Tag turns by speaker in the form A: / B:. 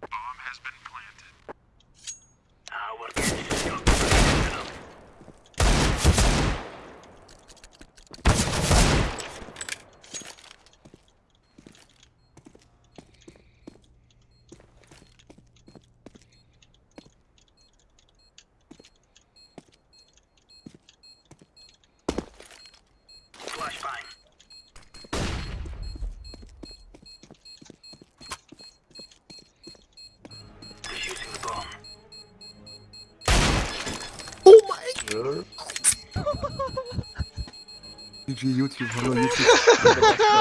A: YouTube, YouTube, hello YouTube.